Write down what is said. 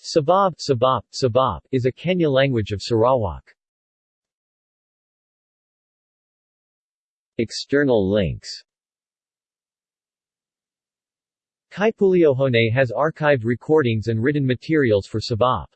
Sabab, Sabab, Sabab is a Kenyah language of Sarawak. External links Kaipuleohone has archived recordings and written materials for Sabab.